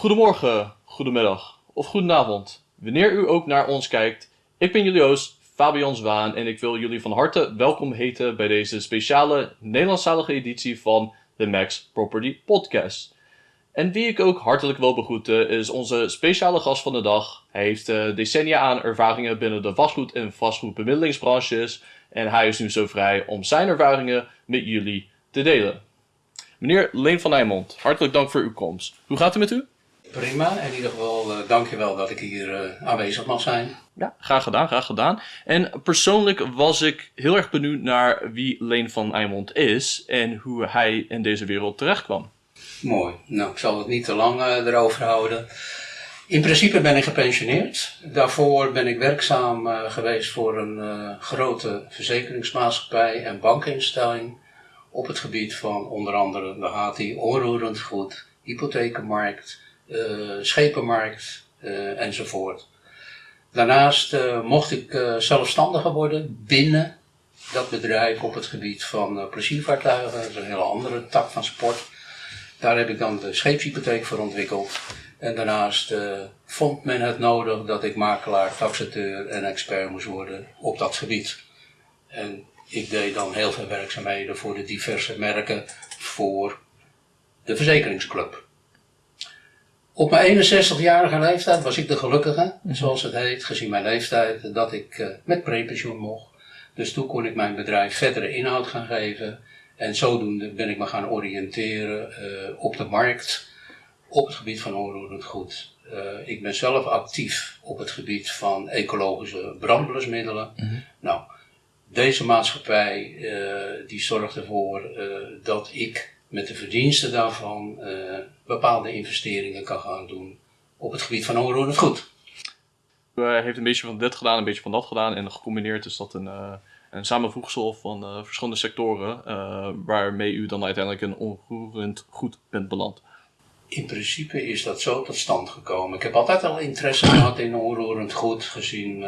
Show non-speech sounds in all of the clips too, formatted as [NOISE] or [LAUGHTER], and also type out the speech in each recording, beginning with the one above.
Goedemorgen, goedemiddag of goedenavond. Wanneer u ook naar ons kijkt, ik ben jullie host Fabian Zwaan en ik wil jullie van harte welkom heten bij deze speciale Nederlandstalige editie van de Max Property Podcast. En wie ik ook hartelijk wil begroeten is onze speciale gast van de dag. Hij heeft uh, decennia aan ervaringen binnen de vastgoed- en vastgoedbemiddelingsbranches en hij is nu zo vrij om zijn ervaringen met jullie te delen. Meneer Leen van Nijmond, hartelijk dank voor uw komst. Hoe gaat het met u? Prima, in ieder geval uh, dankjewel dat ik hier uh, aanwezig mag zijn. Ja, graag gedaan, graag gedaan. En persoonlijk was ik heel erg benieuwd naar wie Leen van Eimond is en hoe hij in deze wereld terecht kwam. Mooi, nou ik zal het niet te lang uh, erover houden. In principe ben ik gepensioneerd. Daarvoor ben ik werkzaam geweest voor een grote verzekeringsmaatschappij en bankinstelling op het gebied van onder andere de HT, onroerend goed, hypothekenmarkt, schepenmarkt uh, enzovoort. Daarnaast uh, mocht ik zelfstandiger worden binnen dat bedrijf op het gebied van pleziervaartuigen. Dat is een hele andere tak van sport. Daar heb ik dan de scheepshypotheek voor ontwikkeld. En daarnaast vond men het nodig dat ik makelaar, taxateur en expert moest worden op dat gebied. En ik deed dan heel veel werkzaamheden voor de diverse merken voor de verzekeringsclub. Op mijn 61-jarige leeftijd was ik de gelukkige, zoals het heet, gezien mijn leeftijd, dat ik uh, met prepensioen mocht. Dus toen kon ik mijn bedrijf verdere inhoud gaan geven. En zodoende ben ik me gaan oriënteren uh, op de markt op het gebied van onroerend goed. Uh, ik ben zelf actief op het gebied van ecologische brandblusmiddelen. Mm -hmm. Nou, deze maatschappij die zorgt ervoor dat ik met de verdiensten daarvan uh, bepaalde investeringen kan gaan doen op het gebied van onroerend goed. U heeft een beetje van dit gedaan, een beetje van dat gedaan en gecombineerd is dat een, uh, een samenvoegsel van verschillende sectoren waarmee u dan uiteindelijk een onroerend goed bent beland. In principe is dat zo tot stand gekomen. Ik heb altijd al interesse gehad in onroerend goed, gezien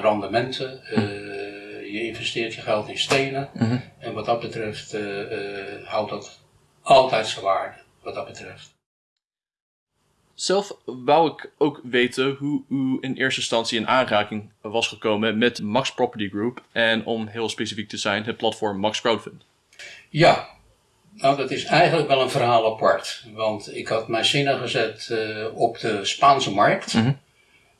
rendementen je investeert je geld in stenen. Mm -hmm. En wat dat betreft uh, uh, houdt dat altijd zijn waarde, wat dat betreft. Zelf wou ik ook weten hoe u in eerste instantie in aanraking was gekomen met Max Property Group en om heel specifiek te zijn, het platform Max Crowdfund. Ja, nou dat is eigenlijk wel een verhaal apart. Want ik had mijn zinnen gezet uh, op de Spaanse markt. Mm -hmm.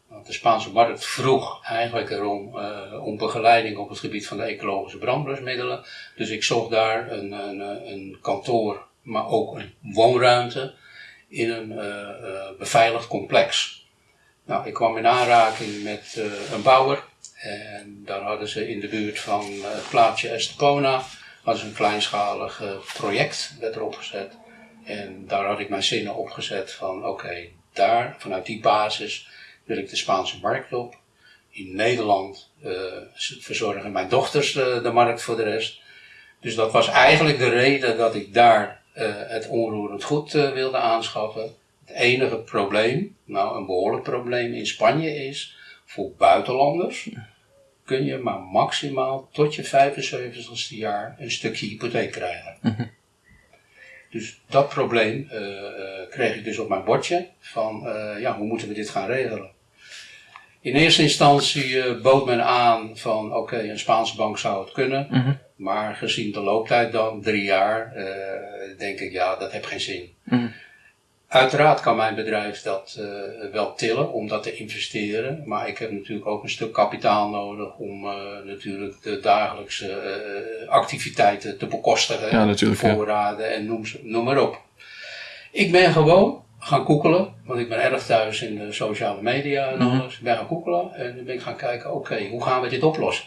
Want de Spaanse markt vroeg eigenlijk erom uh, om begeleiding op het gebied van de ecologische brandblusmiddelen. Dus ik zocht daar een, een, een kantoor, maar ook een woonruimte in een uh, uh, beveiligd complex. Nou, ik kwam in aanraking met een bouwer en daar hadden ze in de buurt van het plaatsje Estepona hadden ze een kleinschalig project werd erop gezet. En daar had ik mijn zinnen op gezet van oké, okay, daar, vanuit die basis wil ik de Spaanse markt op. In Nederland uh, verzorgen mijn dochters uh, de markt voor de rest. Dus dat was eigenlijk de reden dat ik daar uh, het onroerend goed wilde aanschaffen. Het enige probleem, nou een behoorlijk probleem in Spanje is, voor buitenlanders kun je maar maximaal tot je 75ste jaar een stukje hypotheek krijgen. Mm -hmm. Dus dat probleem kreeg ik dus op mijn bordje van ja, hoe moeten we dit gaan regelen. In eerste instantie uh, bood men aan van oké, okay, een Spaanse bank zou het kunnen. Mm -hmm. Maar gezien de looptijd dan, drie jaar, uh, denk ik ja, dat heeft geen zin. Mm -hmm. Uiteraard kan mijn bedrijf dat uh, wel tillen om dat te investeren. Maar ik heb natuurlijk ook een stuk kapitaal nodig om natuurlijk de dagelijkse activiteiten te bekostigen. Ja, voorraden ja. en noem, noem maar op. Ik ben gewoon gaan koekelen, want ik ben erg thuis in de sociale media en alles. Ik ben gaan koekelen en dan ben ik gaan kijken, oké, okay, hoe gaan we dit oplossen?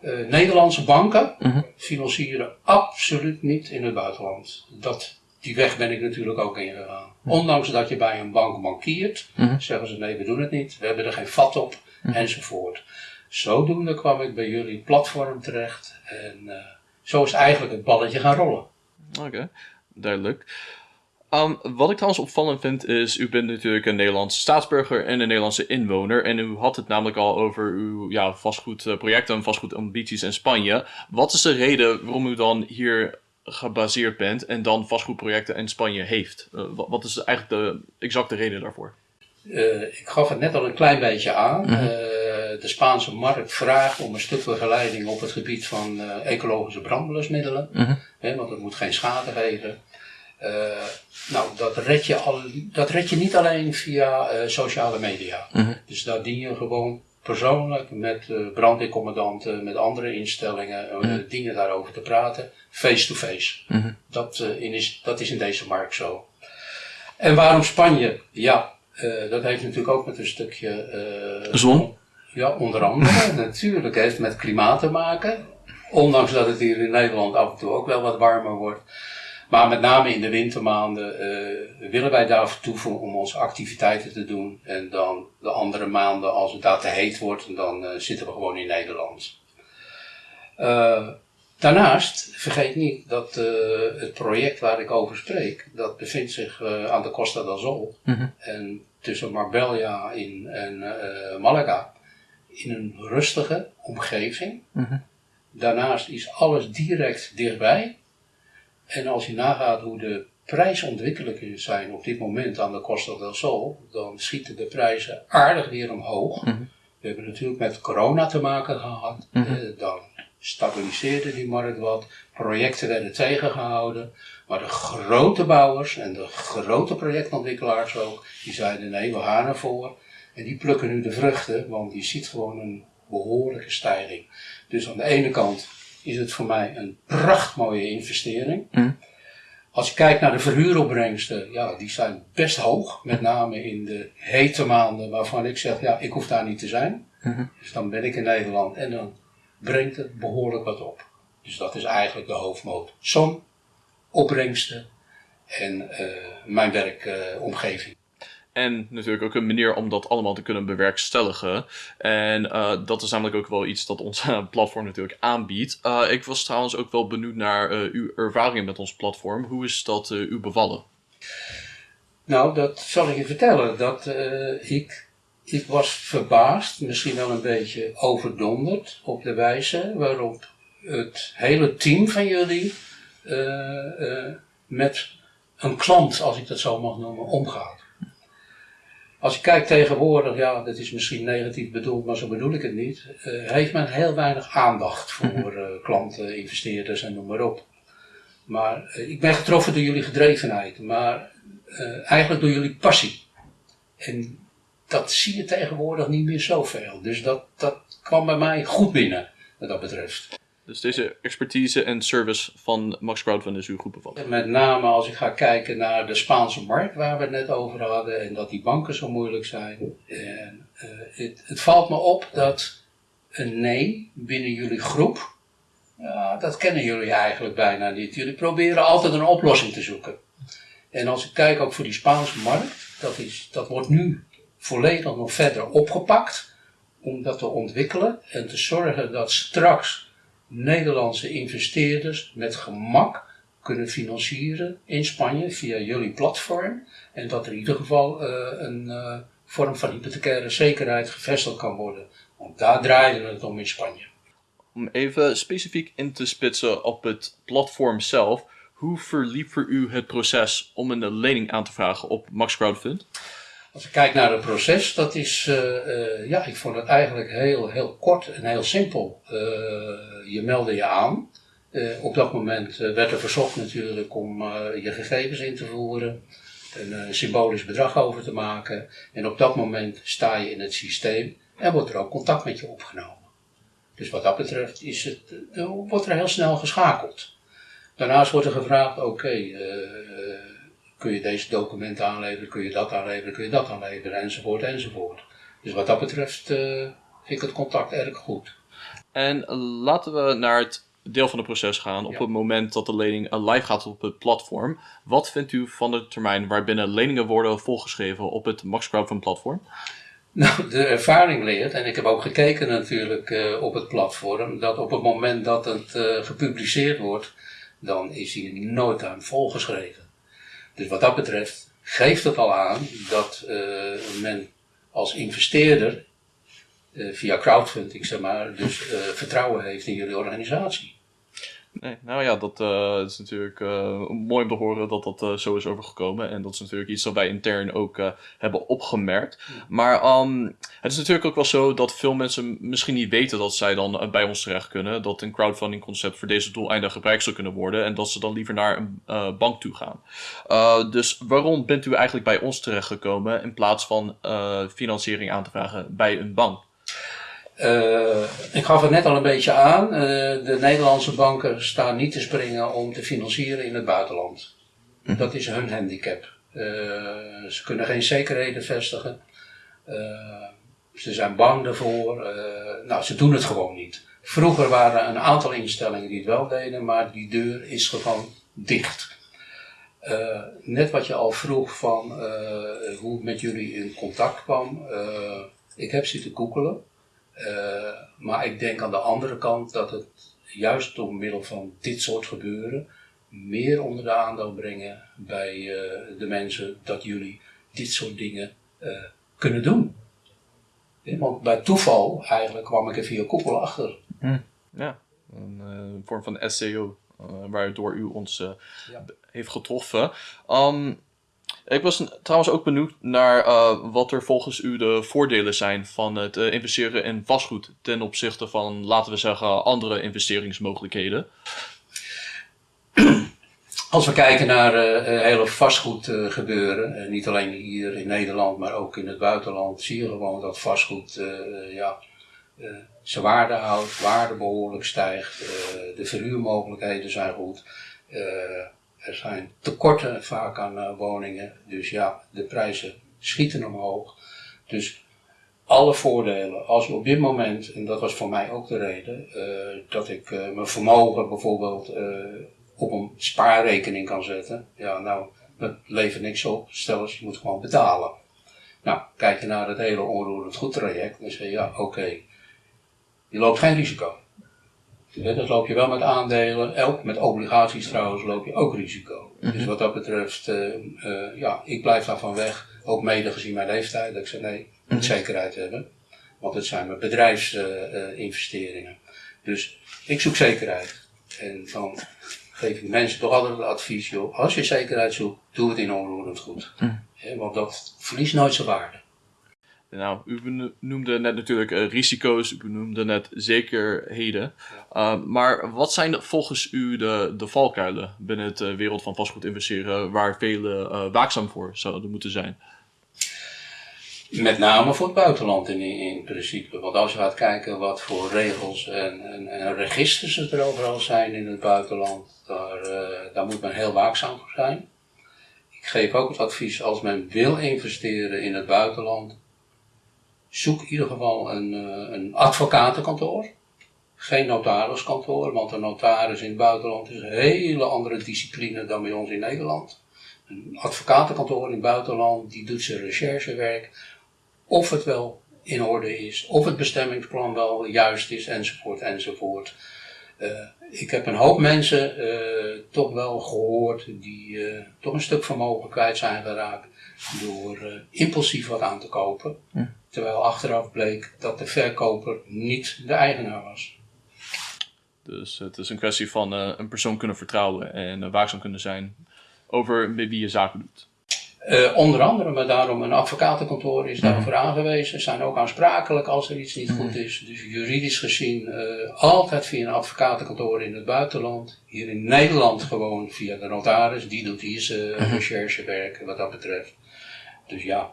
Uh, Nederlandse banken uh -huh. financieren absoluut niet in het buitenland. Dat, die weg ben ik natuurlijk ook ingegaan. Uh -huh. Ondanks dat je bij een bank bankiert, -huh. zeggen ze nee, we doen het niet, we hebben er geen vat op, enzovoort. Zodoende kwam ik bij jullie platform terecht en uh, zo is eigenlijk het balletje gaan rollen. Oké, okay. duidelijk. Um, wat ik trouwens opvallend vind is, u bent natuurlijk een Nederlandse staatsburger en een Nederlandse inwoner. En u had het namelijk al over uw ja, vastgoedprojecten en vastgoedambities in Spanje. Wat is de reden waarom u dan hier gebaseerd bent en dan vastgoedprojecten in Spanje heeft. wat is eigenlijk de exacte reden daarvoor? ik gaf het net al een klein beetje aan. Mhm. de Spaanse markt vraagt om een stuk begeleiding op het gebied van ecologische brandblusmiddelen. Mhm. want het moet geen schade geven. Uh, nou, dat red, je al, dat red je niet alleen via uh, sociale media. Mhm. Dus daar dien je gewoon persoonlijk met uh, brandweercommandanten, met andere instellingen, mm dingen daarover te praten, face-to-face. Mhm. dat, is, dat is in deze markt zo. En waarom Spanje? Ja, dat heeft natuurlijk ook met een stukje... Zon? Ja, onder andere. [LAUGHS] natuurlijk heeft met klimaat te maken. Ondanks dat het hier in Nederland af en toe ook wel wat warmer wordt. Maar met name in de wintermaanden uh, willen wij daar vertoeven om onze activiteiten te doen. En dan de andere maanden, als het daar te heet wordt, dan uh, zitten we gewoon in Nederland. Uh, daarnaast, vergeet niet dat het project waar ik over spreek, dat bevindt zich aan de Costa del Sol. Mm En tussen Marbella in, en Malaga. In een rustige omgeving. Mm Daarnaast is alles direct dichtbij. En als je nagaat hoe de prijsontwikkelingen zijn op dit moment aan de Costa del Sol, dan schieten de prijzen aardig weer omhoog. Mhm. We hebben natuurlijk met corona te maken gehad. Mhm. Eh, dan stabiliseerde die markt wat. Projecten werden tegengehouden. Maar de grote bouwers en de grote projectontwikkelaars ook, die zeiden nee, we gaan ervoor. En die plukken nu de vruchten, want je ziet gewoon een behoorlijke stijging. Dus aan de ene kant is het voor mij een prachtmooie investering. Mm. Als je kijkt naar de verhuuropbrengsten, ja, die zijn best hoog. Met name in de hete maanden waarvan ik zeg, ja, ik hoef daar niet te zijn. Mm-hmm. Dus dan ben ik in Nederland en dan brengt het behoorlijk wat op. Dus dat is eigenlijk de hoofdmoot. Som, opbrengsten en uh, mijn werkomgeving. En natuurlijk ook een manier om dat allemaal te kunnen bewerkstelligen. En uh, dat is namelijk ook wel iets dat ons [LAUGHS] platform natuurlijk aanbiedt. Uh, ik was trouwens ook wel benieuwd naar uh, uw ervaringen met ons platform. Hoe is dat u bevallen? Nou, dat zal ik je vertellen. Dat ik, ik was verbaasd, misschien wel een beetje overdonderd op de wijze waarop het hele team van jullie met een klant, als ik dat zo mag noemen, omgaat. Als je kijkt tegenwoordig, ja, dat is misschien negatief bedoeld, maar zo bedoel ik het niet, uh, heeft men heel weinig aandacht voor uh, klanten, investeerders en noem maar op. Maar uh, ik ben getroffen door jullie gedrevenheid, maar eigenlijk door jullie passie. En dat zie je tegenwoordig niet meer zoveel. Dus dat, dat kwam bij mij goed binnen, wat dat betreft. Dus deze expertise en service van Max Crowdfund is uw goed bevallen? Met name als ik ga kijken naar de Spaanse markt waar we het net over hadden en dat die banken zo moeilijk zijn. En, uh, het, het, valt me op dat een nee binnen jullie groep, ja, dat kennen jullie eigenlijk bijna niet. Jullie proberen altijd een oplossing te zoeken. En als ik kijk ook voor die Spaanse markt, dat, is, dat wordt nu volledig nog verder opgepakt om dat te ontwikkelen en te zorgen dat straks Nederlandse investeerders met gemak kunnen financieren in Spanje via jullie platform. En dat er in ieder geval uh, een uh, vorm van hypothecaire zekerheid gevestigd kan worden. Want daar draaide het om in Spanje. Om even specifiek in te spitsen op het platform zelf. Hoe verliep voor u het proces om een lening aan te vragen op Max Crowdfund? Als ik kijk naar het proces, dat is, uh, uh, ja, ik vond het eigenlijk heel, heel kort en heel simpel. Uh, je meldde je aan. op dat moment werd er verzocht natuurlijk om je gegevens in te voeren, een symbolisch bedrag over te maken. En op dat moment sta je in het systeem en wordt er ook contact met je opgenomen. Dus wat dat betreft is het, wordt er heel snel geschakeld. Daarnaast wordt er gevraagd, oké, kun je deze documenten aanleveren, kun je dat aanleveren, kun je dat aanleveren, enzovoort, enzovoort. Dus wat dat betreft uh, vind ik het contact erg goed. En laten we naar het deel van het proces gaan op het moment dat de lening live gaat op het platform. Wat vindt u van de termijn waarbinnen leningen worden volgeschreven op het Max Crowdfund platform? Nou, de ervaring leert, en ik heb ook gekeken natuurlijk uh, op het platform, dat op het moment dat het uh, gepubliceerd wordt, dan is hij nooit aan volgeschreven. Dus wat dat betreft geeft het al aan dat uh, men als investeerder uh, via crowdfunding, zeg maar, dus uh, vertrouwen heeft in jullie organisatie. Nee, nou ja, dat uh, is natuurlijk uh, mooi om te horen dat dat uh, zo is overgekomen. En dat is natuurlijk iets dat wij intern ook hebben opgemerkt. Maar um, het is natuurlijk ook wel zo dat veel mensen misschien niet weten dat zij dan bij ons terecht kunnen. Dat een crowdfunding concept voor deze doeleinden gebruikt zou kunnen worden. En dat ze dan liever naar een bank toe gaan. dus waarom bent u eigenlijk bij ons terechtgekomen in plaats van financiering aan te vragen bij een bank? Uh, ik gaf het net al een beetje aan. Uh, de Nederlandse banken staan niet te springen om te financieren in het buitenland. Hm. Dat is hun handicap. Uh, ze kunnen geen zekerheden vestigen. ze zijn bang daarvoor. nou, ze doen het gewoon niet. Vroeger waren er een aantal instellingen die het wel deden, maar die deur is gewoon dicht. net wat je al vroeg van hoe het met jullie in contact kwam. ik heb zitten googelen. Uh, maar ik denk aan de andere kant dat het juist door middel van dit soort gebeuren meer onder de aandacht brengen bij uh, de mensen dat jullie dit soort dingen uh, kunnen doen. want bij toeval eigenlijk kwam ik er via koepel achter. Hm. Ja, een vorm van SEO, waardoor u ons ja. heeft getroffen. Um, ik was trouwens ook benieuwd naar uh, wat er volgens u de voordelen zijn van het uh, investeren in vastgoed ten opzichte van, laten we zeggen, andere investeringsmogelijkheden. Als we kijken naar uh, hele vastgoed gebeuren, niet alleen hier in Nederland, maar ook in het buitenland, zie je gewoon dat vastgoed ja, zijn waarde houdt, waarde behoorlijk stijgt, de verhuurmogelijkheden zijn goed. Er zijn tekorten vaak aan uh, woningen. Dus ja, de prijzen schieten omhoog. Dus alle voordelen, als op dit moment, en dat was voor mij ook de reden, uh, dat ik uh, mijn vermogen bijvoorbeeld op een spaarrekening kan zetten. Ja, nou, dat levert niks op. Stel eens, je moet gewoon betalen. Nou, kijk je naar het hele onroerend goed traject, dan zeg je ja, oké, je loopt geen risico. Dat loop je wel met aandelen, ook met obligaties trouwens loop je ook risico. Dus mhm. wat dat betreft, uh, uh, ja, ik blijf daarvan weg. Ook mede gezien mijn leeftijd, dat ik zeg nee, ik moet mhm. zekerheid hebben. Want het zijn mijn bedrijfsinvesteringen. dus ik zoek zekerheid. En dan geef ik mensen toch altijd het advies, joh, als je zekerheid zoekt, doe het in onroerend goed. Mhm. want dat verliest nooit zijn waarde. Nou, u noemde net natuurlijk uh, risico's, u noemde net zekerheden. Uh, maar wat zijn volgens u de, de valkuilen binnen het uh, wereld van vastgoed investeren waar velen waakzaam voor zouden moeten zijn? Met name voor het buitenland in, in principe. Want als je gaat kijken wat voor regels en, en, en registers er overal zijn in het buitenland, daar, daar moet men heel waakzaam voor zijn. Ik geef ook het advies als men wil investeren in het buitenland, zoek in ieder geval een, uh, een advocatenkantoor. Geen notariskantoor, want een notaris in het buitenland is een hele andere discipline dan bij ons in Nederland. Een advocatenkantoor in het buitenland, die doet zijn recherchewerk. Of het wel in orde is, of het bestemmingsplan wel juist is, enzovoort, enzovoort. Uh, ik heb een hoop mensen uh, toch wel gehoord die uh, toch een stuk vermogen kwijt zijn geraakt door impulsief wat aan te kopen. Hm. Terwijl achteraf bleek dat de verkoper niet de eigenaar was. Dus het is een kwestie van uh, een persoon kunnen vertrouwen en uh, waakzaam kunnen zijn over wie je zaken doet. Uh, onder andere, maar daarom een advocatenkantoor is daarvoor mm. aangewezen. Zijn ook aansprakelijk als er iets niet mhm. goed is. Dus juridisch gezien altijd via een advocatenkantoor in het buitenland. Hier in Nederland gewoon via de notaris. Die doet hier zijn mhm. recherchewerk wat dat betreft. Dus ja,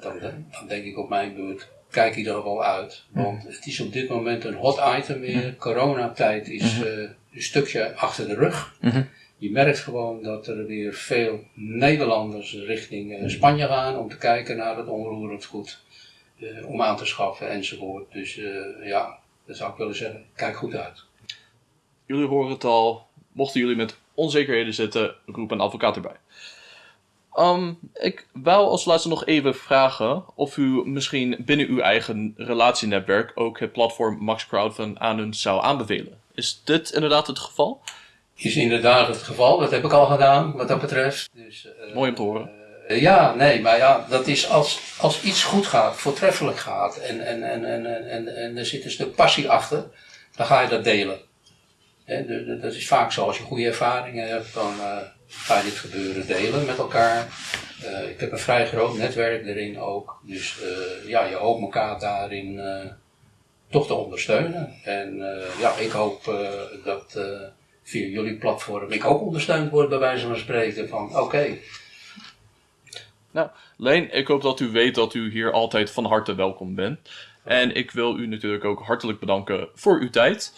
dan, dan denk ik op mijn beurt, kijk ieder geval uit. Want het is op dit moment een hot item weer. Coronatijd is uh, een stukje achter de rug. Je merkt gewoon dat er weer veel Nederlanders richting uh, Spanje gaan om te kijken naar het onroerend goed. Uh, om aan te schaffen enzovoort. Dus ja, dat zou ik willen zeggen, kijk goed uit. Jullie horen het al. Mochten jullie met onzekerheden zitten, roep een advocaat erbij. Um, ik wou als laatste nog even vragen of u misschien binnen uw eigen relatienetwerk ook het platform Max Crowdfund aan hun zou aanbevelen. Is dit inderdaad het geval? Is inderdaad het geval, dat heb ik al gedaan wat dat betreft. Dus, uh, Mooi om te horen. Uh, ja, nee, maar ja, dat is als, als iets goed gaat, voortreffelijk gaat en, en, en, en, en, en er zit een stuk passie achter, dan ga je dat delen. De- de- dat is vaak zo, als je goede ervaringen hebt, dan eh, ga je dit gebeuren delen met elkaar. Eh, ik heb een vrij groot netwerk erin ook. Dus eh, ja, je hoopt elkaar daarin eh, toch te ondersteunen. En eh, ja, ik hoop eh, dat eh, via jullie platform ik ook ondersteund word bij wijze van spreken van oké, Nou, Leen, ik hoop dat u weet dat u hier altijd van harte welkom bent. En ik wil u natuurlijk ook hartelijk bedanken voor uw tijd.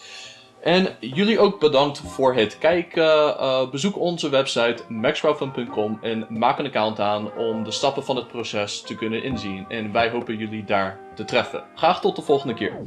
En jullie ook bedankt voor het kijken. Eh, bezoek onze website maxcrowdfund.com en maak een account aan om de stappen van het proces te kunnen inzien. En wij hopen jullie daar te treffen. Graag tot de volgende keer.